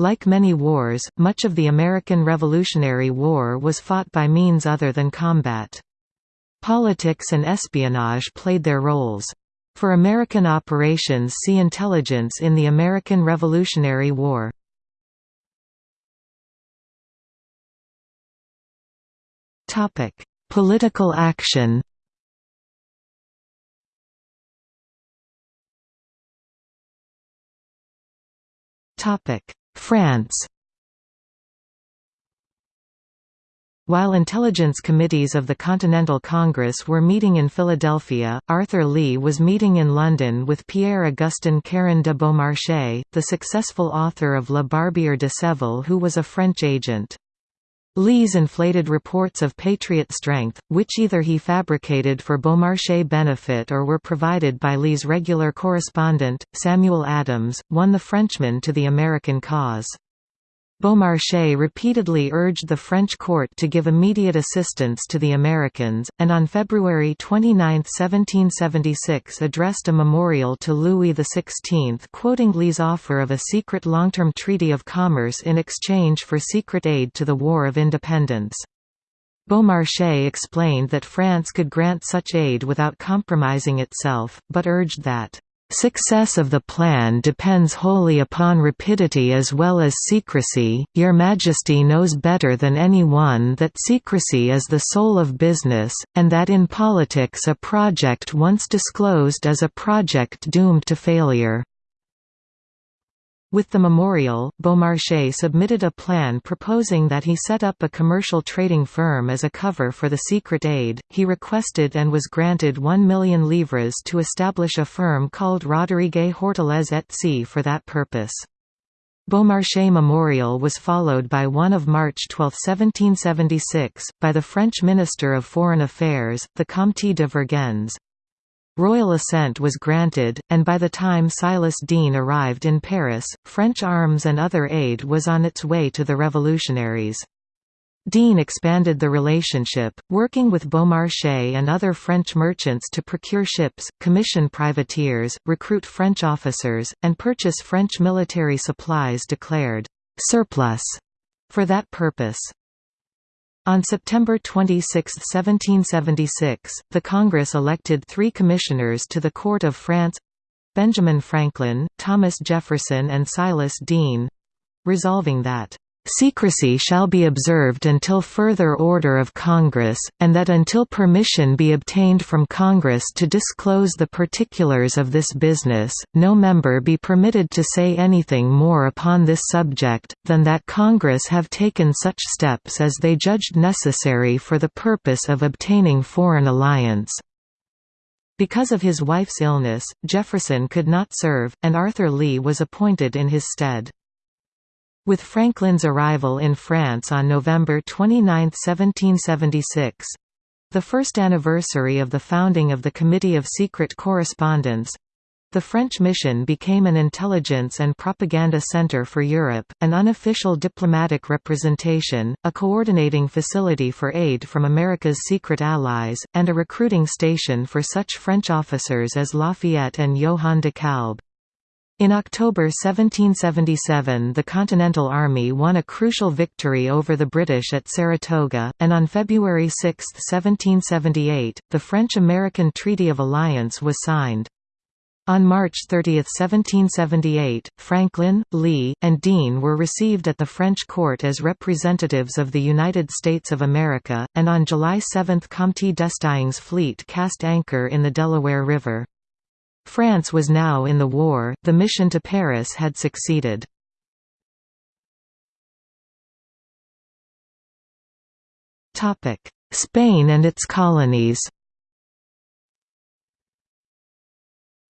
Like many wars, much of the American Revolutionary War was fought by means other than combat. Politics and espionage played their roles. For American operations see Intelligence in the American Revolutionary War. Political action France While intelligence committees of the Continental Congress were meeting in Philadelphia, Arthur Lee was meeting in London with Pierre-Augustin Caron de Beaumarchais, the successful author of La Barbiere de Séville who was a French agent. Lee's inflated reports of Patriot strength, which either he fabricated for Beaumarchais' benefit or were provided by Lee's regular correspondent, Samuel Adams, won the Frenchman to the American cause. Beaumarchais repeatedly urged the French court to give immediate assistance to the Americans, and on February 29, 1776 addressed a memorial to Louis XVI quoting Lee's offer of a secret long-term treaty of commerce in exchange for secret aid to the War of Independence. Beaumarchais explained that France could grant such aid without compromising itself, but urged that Success of the plan depends wholly upon rapidity as well as secrecy. Your Majesty knows better than any one that secrecy is the soul of business, and that in politics a project once disclosed is a project doomed to failure. With the memorial, Beaumarchais submitted a plan proposing that he set up a commercial trading firm as a cover for the secret aid. He requested and was granted 1 million livres to establish a firm called Roderigue Hortalez et Cie for that purpose. Beaumarchais Memorial was followed by one of March 12, 1776, by the French Minister of Foreign Affairs, the Comte de Vergennes. Royal assent was granted, and by the time Silas Deane arrived in Paris, French arms and other aid was on its way to the revolutionaries. Deane expanded the relationship, working with Beaumarchais and other French merchants to procure ships, commission privateers, recruit French officers, and purchase French military supplies declared «surplus» for that purpose. On September 26, 1776, the Congress elected three commissioners to the Court of France—Benjamin Franklin, Thomas Jefferson and Silas Deane—resolving that Secrecy shall be observed until further order of Congress, and that until permission be obtained from Congress to disclose the particulars of this business, no member be permitted to say anything more upon this subject, than that Congress have taken such steps as they judged necessary for the purpose of obtaining foreign alliance. Because of his wife's illness, Jefferson could not serve, and Arthur Lee was appointed in his stead. With Franklin's arrival in France on November 29, 1776—the first anniversary of the founding of the Committee of Secret Correspondence, the French mission became an intelligence and propaganda center for Europe, an unofficial diplomatic representation, a coordinating facility for aid from America's secret allies, and a recruiting station for such French officers as Lafayette and Johann de Kalb. In October 1777 the Continental Army won a crucial victory over the British at Saratoga, and on February 6, 1778, the French-American Treaty of Alliance was signed. On March 30, 1778, Franklin, Lee, and Deane were received at the French court as representatives of the United States of America, and on July 7 Comte d'Estaing's fleet cast anchor in the Delaware River. France was now in the war, the mission to Paris had succeeded. Spain and its colonies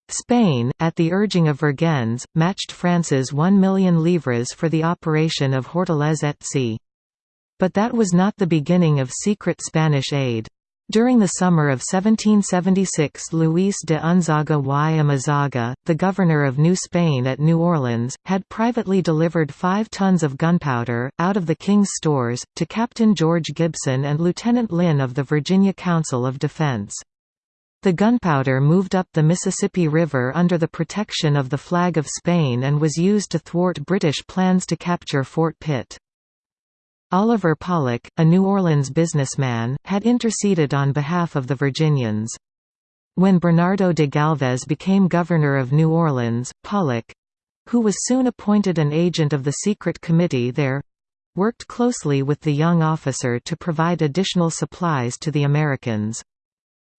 Spain, at the urging of Vergennes, matched France's 1 million livres for the operation of Hortalez et Cie. But that was not the beginning of secret Spanish aid. During the summer of 1776 Luis de Unzaga y Amezaga, the governor of New Spain at New Orleans, had privately delivered five tons of gunpowder, out of the king's stores, to Captain George Gibson and Lieutenant Lynn of the Virginia Council of Defense. The gunpowder moved up the Mississippi River under the protection of the flag of Spain and was used to thwart British plans to capture Fort Pitt. Oliver Pollock, a New Orleans businessman, had interceded on behalf of the Virginians. When Bernardo de Galvez became governor of New Orleans, Pollock—who was soon appointed an agent of the secret committee there—worked closely with the young officer to provide additional supplies to the Americans.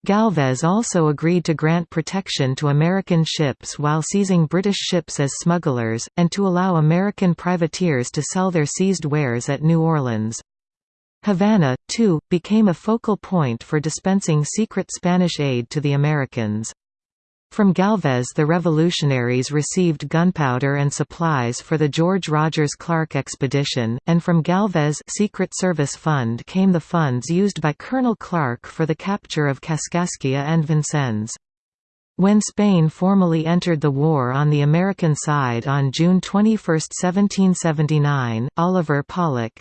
Galvez also agreed to grant protection to American ships while seizing British ships as smugglers, and to allow American privateers to sell their seized wares at New Orleans. Havana, too, became a focal point for dispensing secret Spanish aid to the Americans. From Galvez the revolutionaries received gunpowder and supplies for the George Rogers Clark expedition, and from Galvez Secret Service Fund came the funds used by Colonel Clark for the capture of Kaskaskia and Vincennes. When Spain formally entered the war on the American side on June 21, 1779, Oliver Pollock,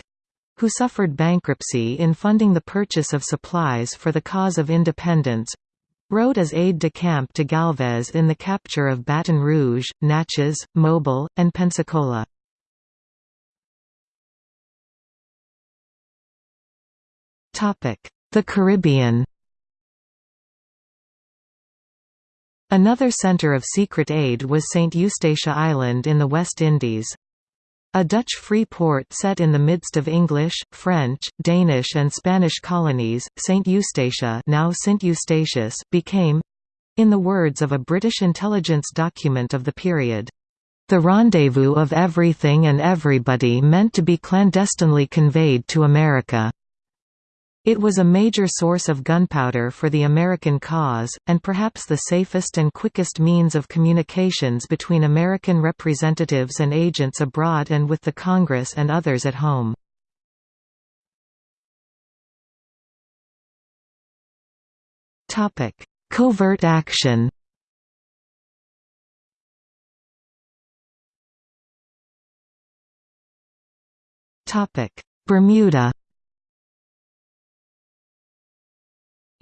who suffered bankruptcy in funding the purchase of supplies for the cause of independence, rode as aide-de-camp to Galvez in the capture of Baton Rouge, Natchez, Mobile, and Pensacola. The Caribbean Another center of secret aid was St. Eustatia Island in the West Indies. A Dutch free port set in the midst of English, French, Danish and Spanish colonies, St Eustatia now St Eustatius, became—in the words of a British intelligence document of the period, "...the rendezvous of everything and everybody meant to be clandestinely conveyed to America." It was a major source of gunpowder for the American cause, and perhaps the safest and quickest means of communications between American representatives and agents abroad and with the Congress and others at home. Covert action Bermuda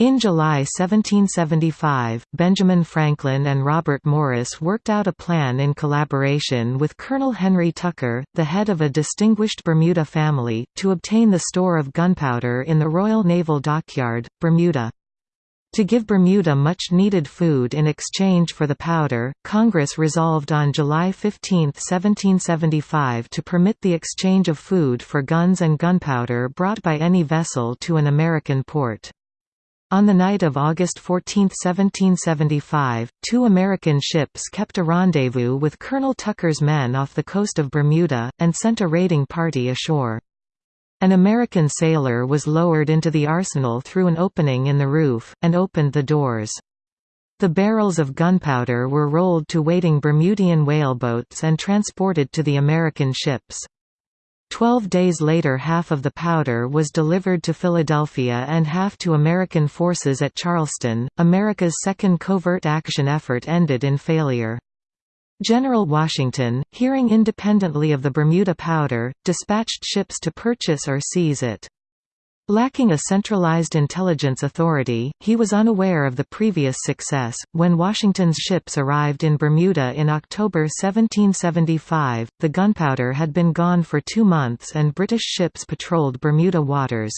In July 1775, Benjamin Franklin and Robert Morris worked out a plan in collaboration with Colonel Henry Tucker, the head of a distinguished Bermuda family, to obtain the store of gunpowder in the Royal Naval Dockyard, Bermuda. To give Bermuda much-needed food in exchange for the powder, Congress resolved on July 15, 1775 to permit the exchange of food for guns and gunpowder brought by any vessel to an American port. On the night of August 14, 1775, two American ships kept a rendezvous with Colonel Tucker's men off the coast of Bermuda, and sent a raiding party ashore. An American sailor was lowered into the arsenal through an opening in the roof, and opened the doors. The barrels of gunpowder were rolled to waiting Bermudian whaleboats and transported to the American ships. Twelve days later half of the powder was delivered to Philadelphia and half to American forces at Charleston. America's second covert action effort ended in failure. General Washington, hearing independently of the Bermuda powder, dispatched ships to purchase or seize it. Lacking a centralized intelligence authority, he was unaware of the previous success. When Washington's ships arrived in Bermuda in October 1775, the gunpowder had been gone for two months and British ships patrolled Bermuda waters.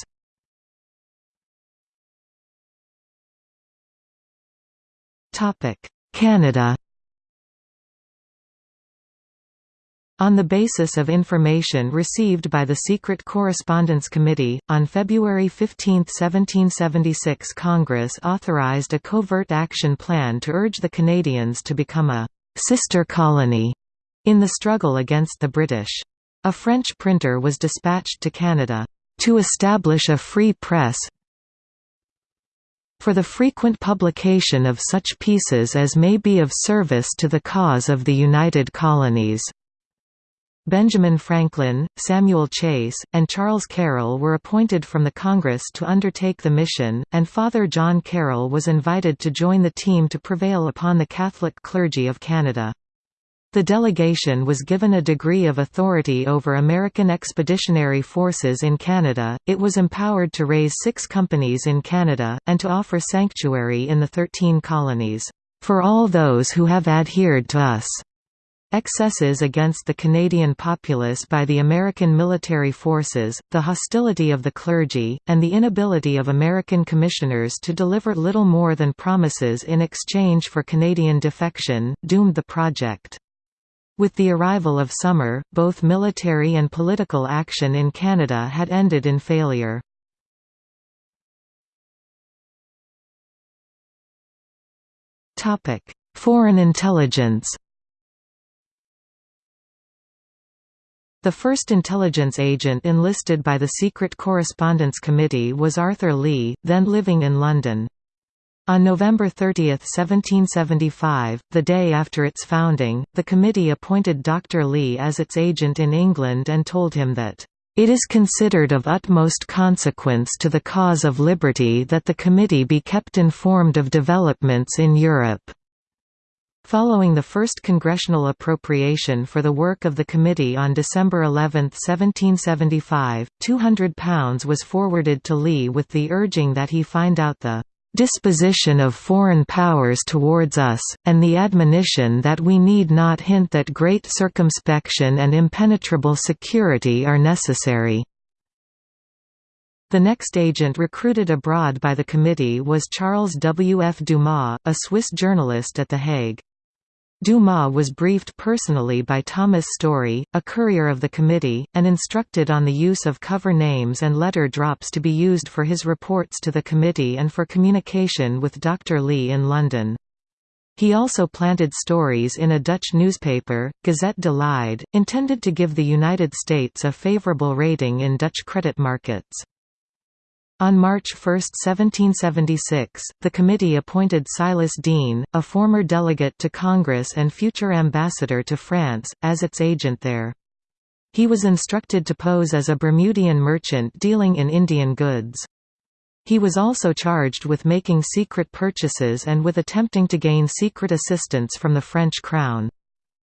Canada On the basis of information received by the Secret Correspondence Committee, on February 15, 1776 Congress authorized a covert action plan to urge the Canadians to become a «sister colony» in the struggle against the British. A French printer was dispatched to Canada, «to establish a free press for the frequent publication of such pieces as may be of service to the cause of the United Colonies». Benjamin Franklin, Samuel Chase, and Charles Carroll were appointed from the Congress to undertake the mission, and Father John Carroll was invited to join the team to prevail upon the Catholic clergy of Canada. The delegation was given a degree of authority over American expeditionary forces in Canada, it was empowered to raise six companies in Canada, and to offer sanctuary in the Thirteen Colonies, "...for all those who have adhered to us." Excesses against the Canadian populace by the American military forces, the hostility of the clergy, and the inability of American commissioners to deliver little more than promises in exchange for Canadian defection, doomed the project. With the arrival of summer, both military and political action in Canada had ended in failure. Foreign intelligence The first intelligence agent enlisted by the Secret Correspondence Committee was Arthur Lee, then living in London. On November 30, 1775, the day after its founding, the committee appointed Dr. Lee as its agent in England and told him that, "...it is considered of utmost consequence to the cause of liberty that the committee be kept informed of developments in Europe." Following the first congressional appropriation for the work of the committee on December 11, 1775, £200 was forwarded to Lee with the urging that he find out the disposition of foreign powers towards us, and the admonition that we need not hint that great circumspection and impenetrable security are necessary." The next agent recruited abroad by the committee was Charles W. F. Dumas, a Swiss journalist at The Hague. Dumas was briefed personally by Thomas Story, a courier of the committee, and instructed on the use of cover names and letter drops to be used for his reports to the committee and for communication with Dr. Lee in London. He also planted stories in a Dutch newspaper, Gazette de Leiden, intended to give the United States a favorable rating in Dutch credit markets. On March 1, 1776, the committee appointed Silas Deane, a former delegate to Congress and future ambassador to France, as its agent there. He was instructed to pose as a Bermudian merchant dealing in Indian goods. He was also charged with making secret purchases and with attempting to gain secret assistance from the French crown.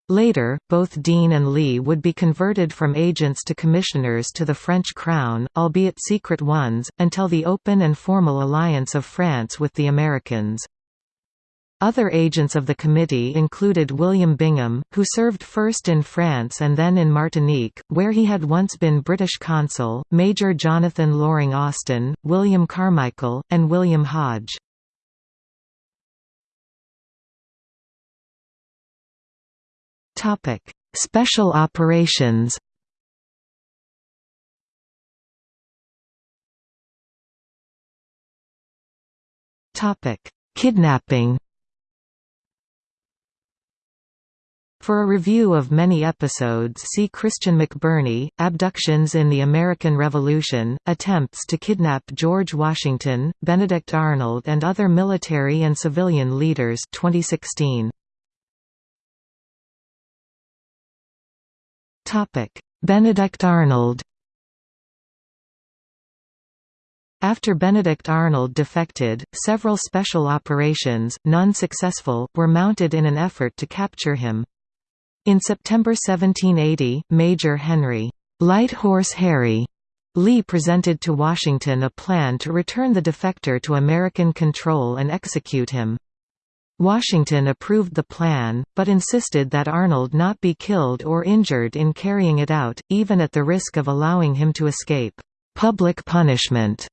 Later, both Deane and Lee would be converted from agents to commissioners to the French crown, albeit secret ones, until the open and formal alliance of France with the Americans. Other agents of the committee included William Bingham, who served first in France and then in Martinique, where he had once been British consul, Major Jonathan Loring Austin, William Carmichael, and William Hodge. Topic: Special operations. Topic: Kidnapping. For a review of many episodes see Christian McBurney, Abductions in the American Revolution, Attempts to Kidnap George Washington, Benedict Arnold and Other Military and Civilian Leaders 2016. Benedict Arnold After Benedict Arnold defected, several special operations, none successful, were mounted in an effort to capture him. In September 1780, Major Henry Light Horse Harry Lee presented to Washington a plan to return the defector to American control and execute him. Washington approved the plan, but insisted that Arnold not be killed or injured in carrying it out, even at the risk of allowing him to escape. "'Public punishment,'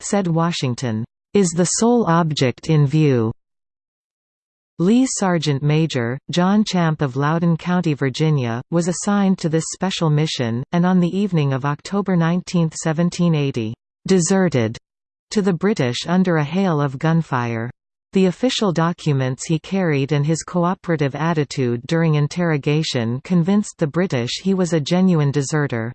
said Washington, "'is the sole object in view.' Lee's Sergeant Major, John Champe of Loudoun County, Virginia, was assigned to this special mission, and on the evening of October 19, 1780, "'deserted' to the British under a hail of gunfire. The official documents he carried and his cooperative attitude during interrogation convinced the British he was a genuine deserter.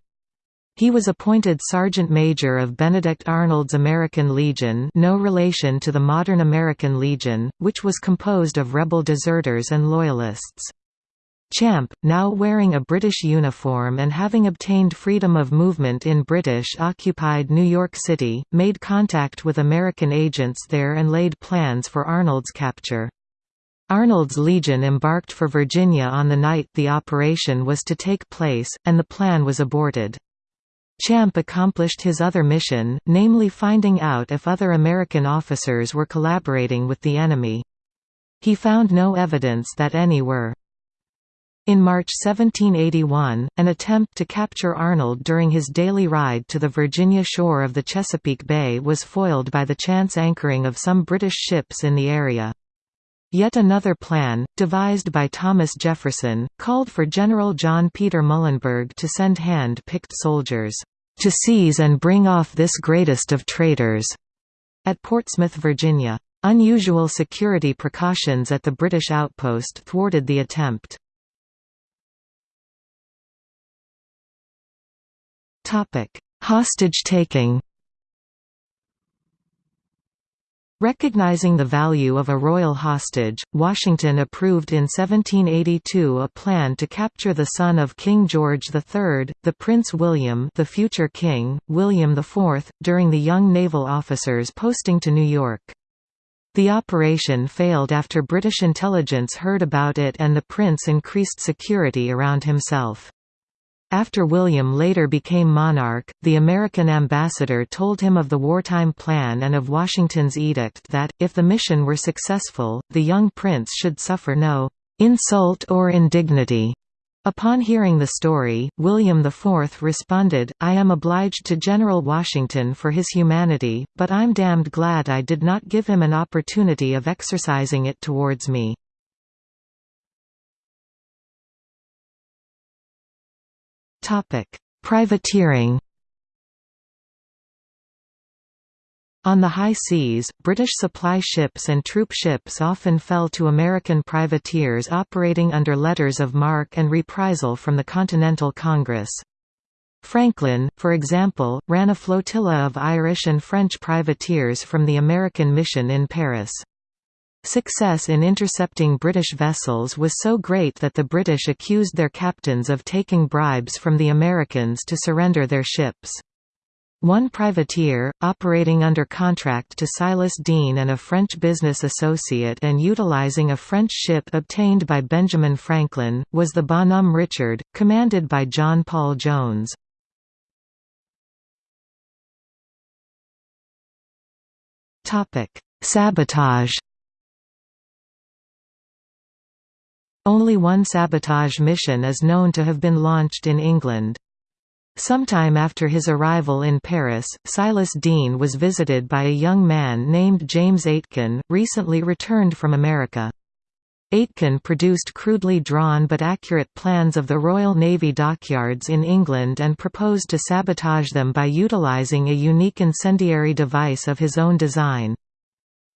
He was appointed Sergeant Major of Benedict Arnold's American Legion no relation to the modern American Legion, which was composed of rebel deserters and Loyalists. Champe, now wearing a British uniform and having obtained freedom of movement in British-occupied New York City, made contact with American agents there and laid plans for Arnold's capture. Arnold's Legion embarked for Virginia on the night the operation was to take place, and the plan was aborted. Champe accomplished his other mission, namely finding out if other American officers were collaborating with the enemy. He found no evidence that any were. In March 1781, an attempt to capture Arnold during his daily ride to the Virginia shore of the Chesapeake Bay was foiled by the chance anchoring of some British ships in the area. Yet another plan, devised by Thomas Jefferson, called for General John Peter Muhlenberg to send hand-picked soldiers, "...to seize and bring off this greatest of traitors," at Portsmouth, Virginia. Unusual security precautions at the British outpost thwarted the attempt. Hostage-taking Recognizing the value of a royal hostage, Washington approved in 1782 a plan to capture the son of King George III, the Prince William the future king, William IV, during the young naval officers posting to New York. The operation failed after British intelligence heard about it and the prince increased security around himself. After William later became monarch, the American ambassador told him of the wartime plan and of Washington's edict that, if the mission were successful, the young prince should suffer no "insult or indignity." Upon hearing the story, William IV responded, I am obliged to General Washington for his humanity, but I'm damned glad I did not give him an opportunity of exercising it towards me. Privateering On the high seas, British supply ships and troop ships often fell to American privateers operating under letters of marque and reprisal from the Continental Congress. Franklin, for example, ran a flotilla of Irish and French privateers from the American mission in Paris. Success in intercepting British vessels was so great that the British accused their captains of taking bribes from the Americans to surrender their ships. One privateer, operating under contract to Silas Deane and a French business associate and utilizing a French ship obtained by Benjamin Franklin, was the Bonhomme Richard, commanded by John Paul Jones. Sabotage Only one sabotage mission is known to have been launched in England. Sometime after his arrival in Paris, Silas Deane was visited by a young man named James Aitken, recently returned from America. Aitken produced crudely drawn but accurate plans of the Royal Navy dockyards in England and proposed to sabotage them by utilising a unique incendiary device of his own design.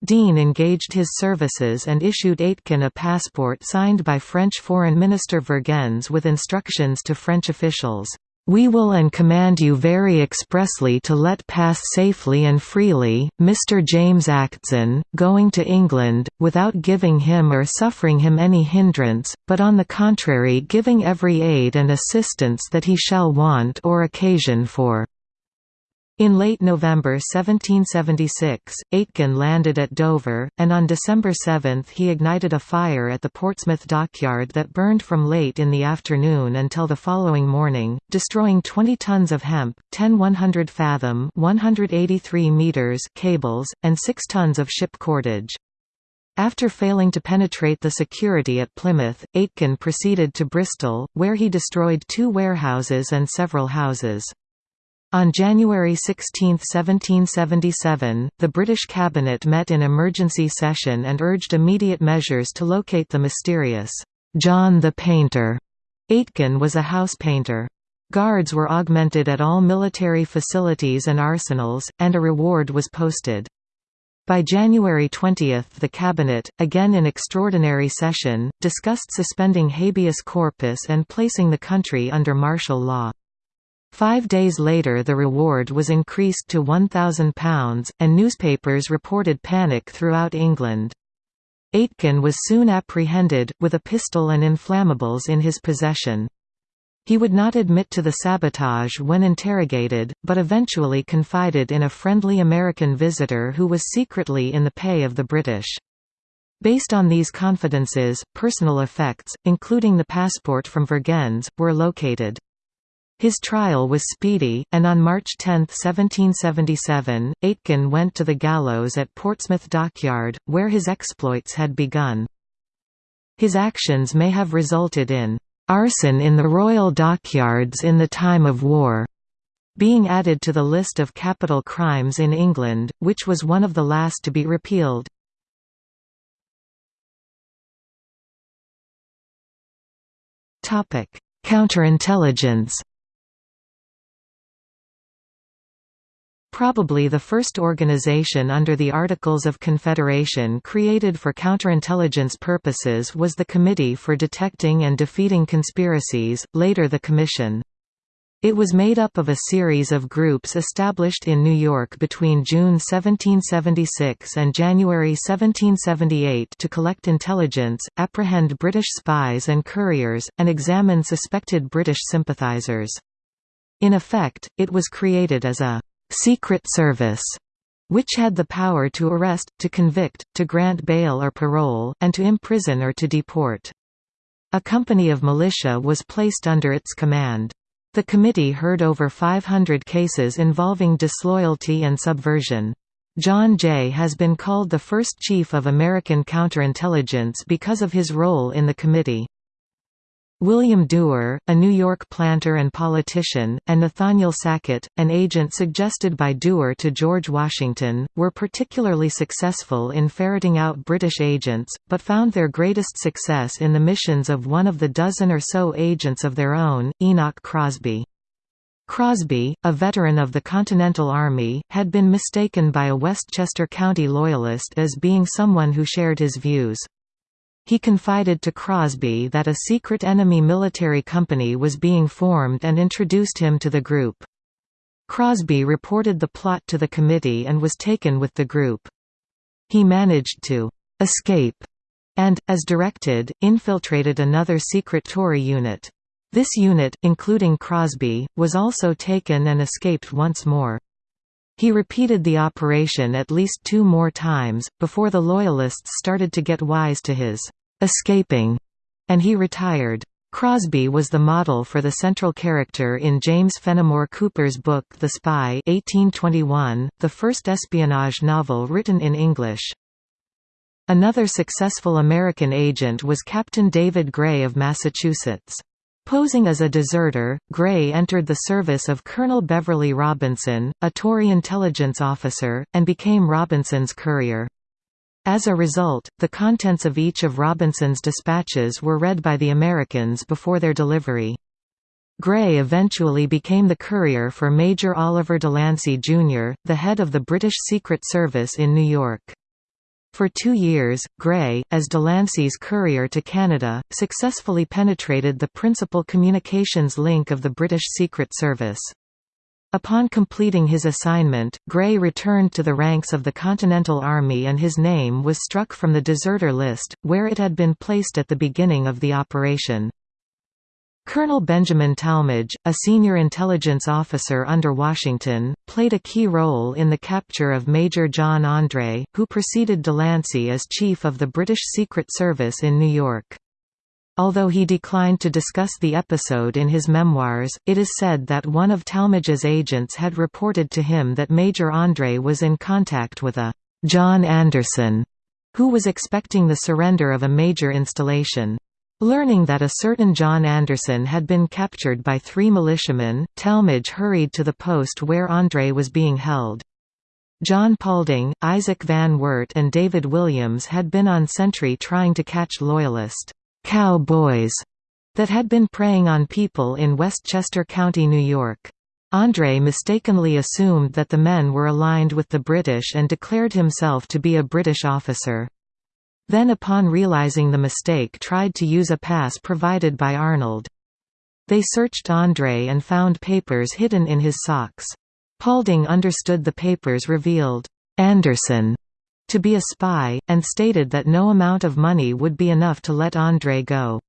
Deane engaged his services and issued Aitken a passport signed by French Foreign Minister Vergennes with instructions to French officials, "...we will and command you very expressly to let pass safely and freely, Mr. James Acton, going to England, without giving him or suffering him any hindrance, but on the contrary giving every aid and assistance that he shall want or occasion for." In late November 1776, Aitken landed at Dover, and on December 7 he ignited a fire at the Portsmouth dockyard that burned from late in the afternoon until the following morning, destroying 20 tons of hemp, 10 100 fathom 183 meters cables, and 6 tons of ship cordage. After failing to penetrate the security at Plymouth, Aitken proceeded to Bristol, where he destroyed two warehouses and several houses. On January 16, 1777, the British cabinet met in emergency session and urged immediate measures to locate the mysterious John the Painter. Aitken was a house painter. Guards were augmented at all military facilities and arsenals, and a reward was posted. By January 20 the Cabinet, again in extraordinary session, discussed suspending habeas corpus and placing the country under martial law. Five days later the reward was increased to £1,000, and newspapers reported panic throughout England. Aitken was soon apprehended, with a pistol and inflammables in his possession. He would not admit to the sabotage when interrogated, but eventually confided in a friendly American visitor who was secretly in the pay of the British. Based on these confidences, personal effects, including the passport from Vergennes, were located. His trial was speedy, and on March 10, 1777, Aitken went to the gallows at Portsmouth Dockyard, where his exploits had begun. His actions may have resulted in "...arson in the royal dockyards in the time of war", being added to the list of capital crimes in England, which was one of the last to be repealed. Counterintelligence Probably the first organization under the Articles of Confederation created for counterintelligence purposes was the Committee for Detecting and Defeating Conspiracies, later the Commission. It was made up of a series of groups established in New York between June 1776 and January 1778 to collect intelligence, apprehend British spies and couriers, and examine suspected British sympathizers. In effect, it was created as a Secret Service, which had the power to arrest, to convict, to grant bail or parole, and to imprison or to deport. A company of militia was placed under its command. The committee heard over 500 cases involving disloyalty and subversion. John Jay has been called the first chief of American counterintelligence because of his role in the committee. William Duer, a New York planter and politician, and Nathaniel Sackett, an agent suggested by Duer to George Washington, were particularly successful in ferreting out British agents, but found their greatest success in the missions of one of the dozen or so agents of their own, Enoch Crosby. Crosby, a veteran of the Continental Army, had been mistaken by a Westchester County Loyalist as being someone who shared his views. He confided to Crosby that a secret enemy military company was being formed and introduced him to the group. Crosby reported the plot to the committee and was taken with the group. He managed to «escape» and, as directed, infiltrated another secret Tory unit. This unit, including Crosby, was also taken and escaped once more. He repeated the operation at least two more times, before the Loyalists started to get wise to his «escaping», and he retired. Crosby was the model for the central character in James Fenimore Cooper's book The Spy 1821, the first espionage novel written in English. Another successful American agent was Captain David Gray of Massachusetts. Posing as a deserter, Gray entered the service of Colonel Beverly Robinson, a Tory intelligence officer, and became Robinson's courier. As a result, the contents of each of Robinson's dispatches were read by the Americans before their delivery. Gray eventually became the courier for Major Oliver Delancey, Jr., the head of the British Secret Service in New York. For two years, Gray, as Delancey's courier to Canada, successfully penetrated the principal communications link of the British Secret Service. Upon completing his assignment, Gray returned to the ranks of the Continental Army and his name was struck from the deserter list, where it had been placed at the beginning of the operation. Colonel Benjamin Tallmadge, a senior intelligence officer under Washington, played a key role in the capture of Major John Andre, who preceded Delancey as chief of the British Secret Service in New York. Although he declined to discuss the episode in his memoirs, it is said that one of Tallmadge's agents had reported to him that Major Andre was in contact with a «John Anderson», who was expecting the surrender of a major installation. Learning that a certain John Anderson had been captured by three militiamen, Tallmadge hurried to the post where Andre was being held. John Paulding, Isaac Van Wert and David Williams had been on sentry trying to catch Loyalist «cow-boys» that had been preying on people in Westchester County, New York. Andre mistakenly assumed that the men were aligned with the British and declared himself to be a British officer. Then upon realizing the mistake tried to use a pass provided by Arnold. They searched Andre and found papers hidden in his socks. Paulding understood the papers revealed, "'Anderson' to be a spy, and stated that no amount of money would be enough to let Andre go.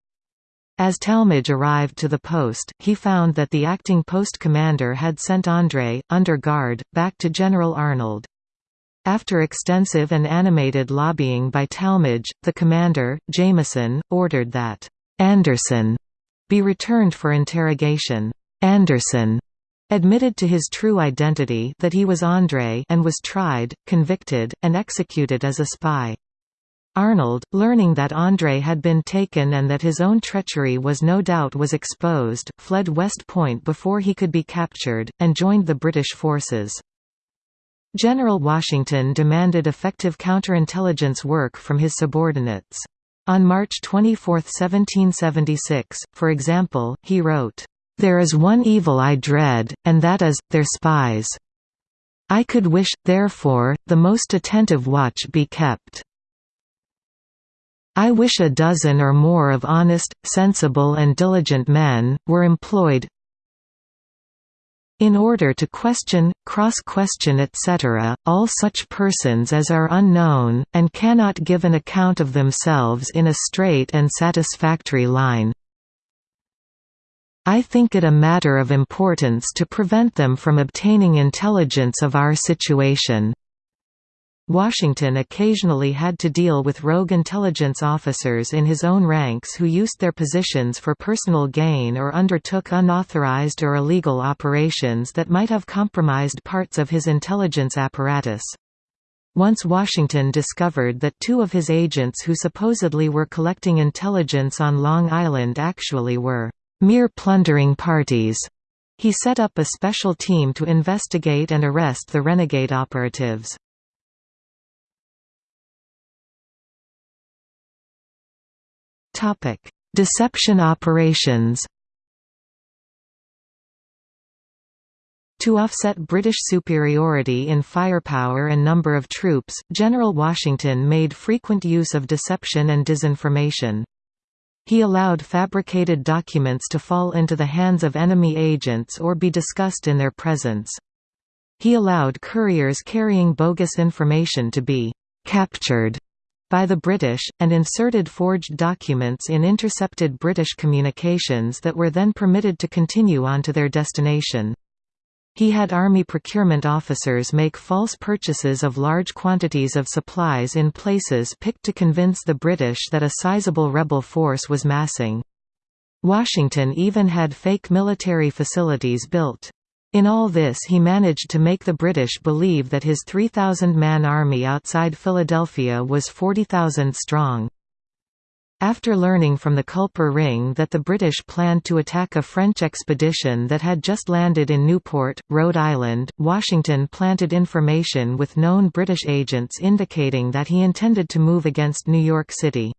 As Tallmadge arrived to the post, he found that the acting post commander had sent Andre, under guard, back to General Arnold. After extensive and animated lobbying by Tallmadge, the commander, Jameson, ordered that Anderson be returned for interrogation. Anderson admitted to his true identity that he was André and was tried, convicted, and executed as a spy. Arnold, learning that André had been taken and that his own treachery was no doubt was exposed, fled West Point before he could be captured, and joined the British forces. General Washington demanded effective counterintelligence work from his subordinates. On March 24, 1776, for example, he wrote, "...there is one evil I dread, and that is, their spies. I could wish, therefore, the most attentive watch be kept. I wish a dozen or more of honest, sensible and diligent men, were employed, in order to question, cross-question etc., all such persons as are unknown, and cannot give an account of themselves in a straight and satisfactory line. I think it a matter of importance to prevent them from obtaining intelligence of our situation. Washington occasionally had to deal with rogue intelligence officers in his own ranks who used their positions for personal gain or undertook unauthorized or illegal operations that might have compromised parts of his intelligence apparatus. Once Washington discovered that two of his agents who supposedly were collecting intelligence on Long Island actually were mere plundering parties, he set up a special team to investigate and arrest the renegade operatives. Topic: Deception operations. To offset British superiority in firepower and number of troops, General Washington made frequent use of deception and disinformation. He allowed fabricated documents to fall into the hands of enemy agents or be discussed in their presence. He allowed couriers carrying bogus information to be «captured» by the British, and inserted forged documents in intercepted British communications that were then permitted to continue on to their destination. He had army procurement officers make false purchases of large quantities of supplies in places picked to convince the British that a sizable rebel force was massing. Washington even had fake military facilities built. In all this he managed to make the British believe that his 3,000-man army outside Philadelphia was 40,000 strong. After learning from the Culper Ring that the British planned to attack a French expedition that had just landed in Newport, Rhode Island, Washington planted information with known British agents indicating that he intended to move against New York City.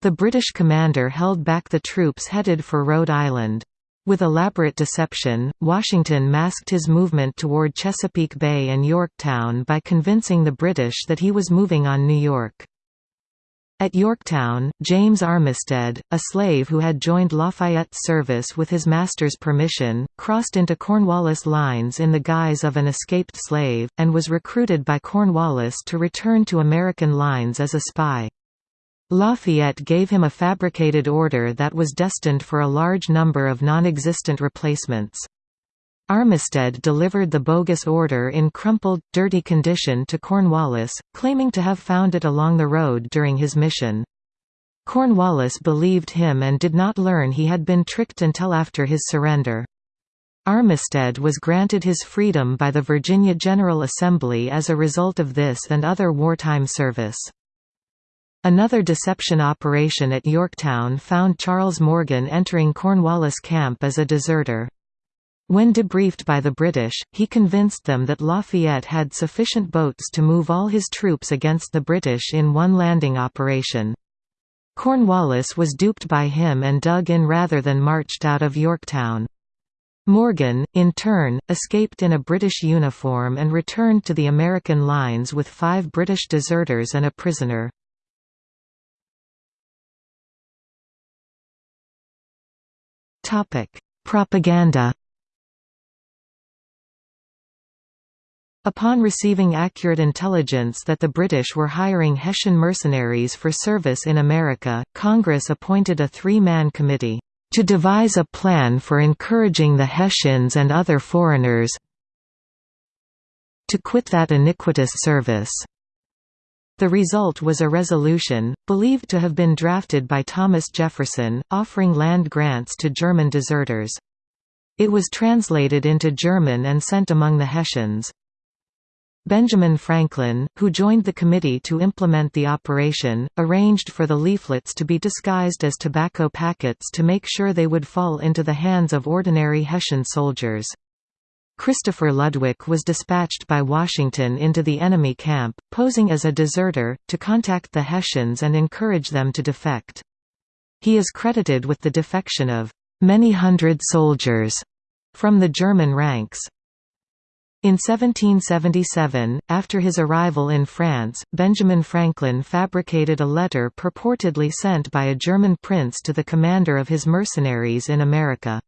The British commander held back the troops headed for Rhode Island. With elaborate deception, Washington masked his movement toward Chesapeake Bay and Yorktown by convincing the British that he was moving on New York. At Yorktown, James Armistead, a slave who had joined Lafayette's service with his master's permission, crossed into Cornwallis lines in the guise of an escaped slave, and was recruited by Cornwallis to return to American lines as a spy. Lafayette gave him a fabricated order that was destined for a large number of non-existent replacements. Armistead delivered the bogus order in crumpled, dirty condition to Cornwallis, claiming to have found it along the road during his mission. Cornwallis believed him and did not learn he had been tricked until after his surrender. Armistead was granted his freedom by the Virginia General Assembly as a result of this and other wartime service. Another deception operation at Yorktown found Charles Morgan entering Cornwallis camp as a deserter. When debriefed by the British, he convinced them that Lafayette had sufficient boats to move all his troops against the British in one landing operation. Cornwallis was duped by him and dug in rather than marched out of Yorktown. Morgan, in turn, escaped in a British uniform and returned to the American lines with five British deserters and a prisoner. Topic: Propaganda. Upon receiving accurate intelligence that the British were hiring Hessian mercenaries for service in America, Congress appointed a three-man committee to devise a plan for encouraging the Hessians and other foreigners to quit that iniquitous service. The result was a resolution, believed to have been drafted by Thomas Jefferson, offering land grants to German deserters. It was translated into German and sent among the Hessians. Benjamin Franklin, who joined the committee to implement the operation, arranged for the leaflets to be disguised as tobacco packets to make sure they would fall into the hands of ordinary Hessian soldiers. Christopher Ludwig was dispatched by Washington into the enemy camp, posing as a deserter, to contact the Hessians and encourage them to defect. He is credited with the defection of many hundred soldiers from the German ranks. In 1777, after his arrival in France, Benjamin Franklin fabricated a letter purportedly sent by a German prince to the commander of his mercenaries in America.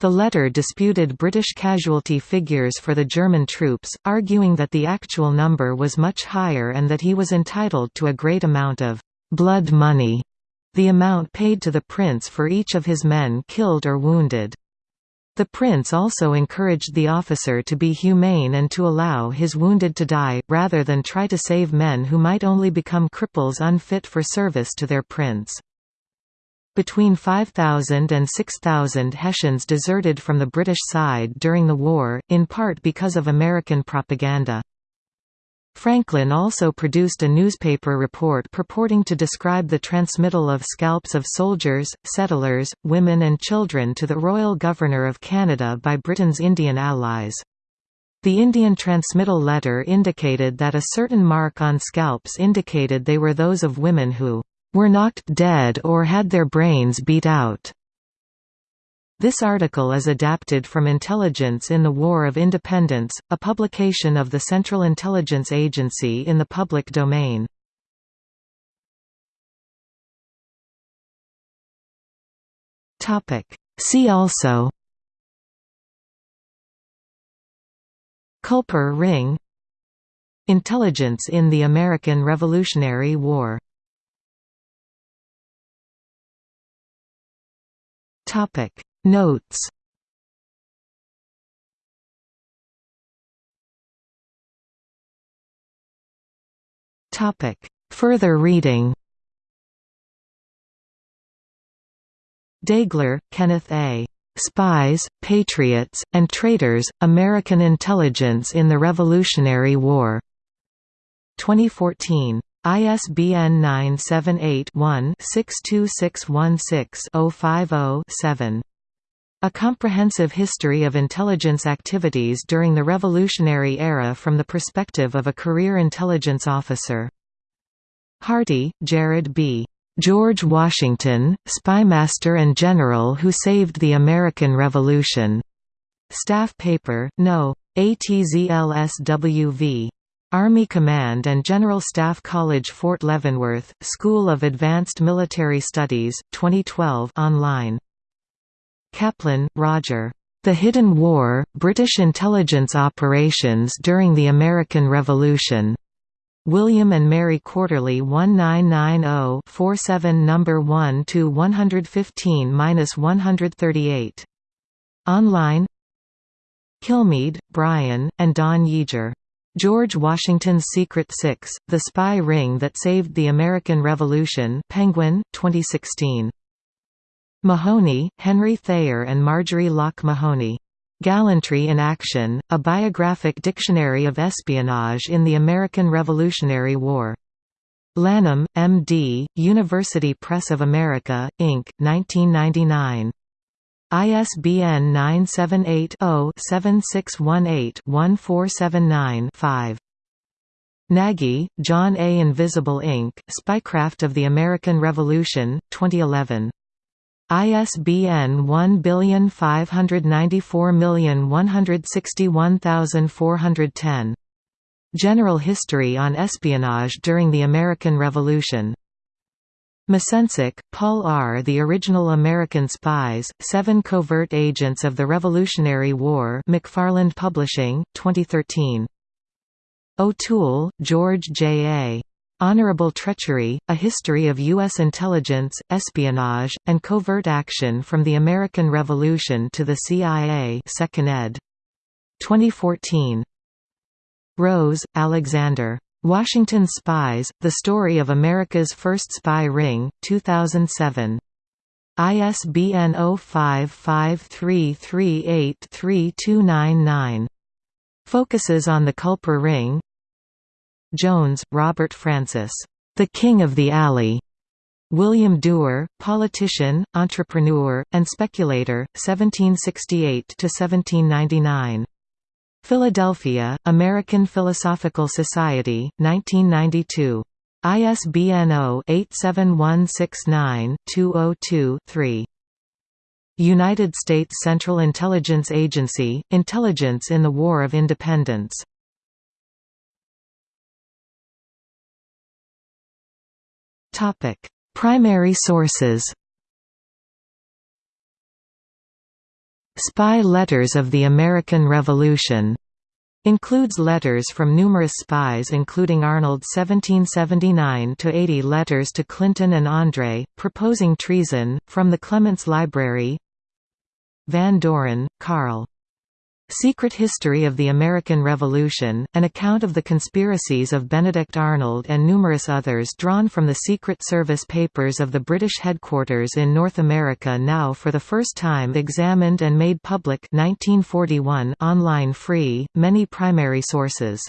The letter disputed British casualty figures for the German troops, arguing that the actual number was much higher and that he was entitled to a great amount of «blood money», the amount paid to the prince for each of his men killed or wounded. The prince also encouraged the officer to be humane and to allow his wounded to die, rather than try to save men who might only become cripples unfit for service to their prince. Between 5,000 and 6,000 Hessians deserted from the British side during the war, in part because of American propaganda. Franklin also produced a newspaper report purporting to describe the transmittal of scalps of soldiers, settlers, women and children to the Royal Governor of Canada by Britain's Indian allies. The Indian transmittal letter indicated that a certain mark on scalps indicated they were those of women who were knocked dead or had their brains beat out. This article is adapted from Intelligence in the War of Independence, a publication of the Central Intelligence Agency in the public domain. See also Culper Ring Intelligence in the American Revolutionary War Topic Notes Topic Further reading Daigler, Kenneth A. Spies, Patriots, and Traitors, American Intelligence in the Revolutionary War. 2014. ISBN 978-1-62616-050-7. A Comprehensive History of Intelligence Activities During the Revolutionary Era from the Perspective of a Career Intelligence Officer. Hardy, Jared B. George Washington, Spymaster and General Who Saved the American Revolution. Staff Paper, No. ATZLSWV. Army Command and General Staff College Fort Leavenworth, School of Advanced Military Studies, 2012 online. Kaplan, Roger. The Hidden War, British Intelligence Operations During the American Revolution. William and Mary Quarterly 1990-47 No. 1 to 115-138. Online Kilmeade, Brian, and Don Yaeger. George Washington's Secret Six, The Spy Ring That Saved the American Revolution Penguin, 2016. Mahoney, Henry Thayer and Marjorie Locke Mahoney. Gallantry in Action, A Biographic Dictionary of Espionage in the American Revolutionary War. Lanham, M.D., University Press of America, Inc., 1999. ISBN 978-0-7618-1479-5. Nagy, John A. Invisible Ink, Spycraft of the American Revolution, 2011. ISBN 1594161410. General History on Espionage During the American Revolution. Misencik, Paul R. The Original American Spies, Seven Covert Agents of the Revolutionary War McFarland Publishing, 2013. O'Toole, George J. A. Honorable Treachery, A History of U.S. Intelligence, Espionage, and Covert Action from the American Revolution to the CIA 2nd ed. 2014. Rose, Alexander. Washington Spies, The Story of America's First Spy Ring, 2007. ISBN 0553383299. Focuses on the Culper Ring Jones, Robert Francis. The King of the Alley. William Duer, politician, entrepreneur, and speculator, 1768–1799. Philadelphia, American Philosophical Society, 1992. ISBN 0-87169-202-3. United States Central Intelligence Agency, Intelligence in the War of Independence. Primary sources Spy Letters of the American Revolution Includes letters from numerous spies including Arnold 1779–80 letters to Clinton and André, proposing treason, from the Clements Library Van Doren, Carl. Secret History of the American Revolution, an account of the conspiracies of Benedict Arnold and numerous others drawn from the Secret Service papers of the British headquarters in North America now for the first time examined and made public 1941 online free, many primary sources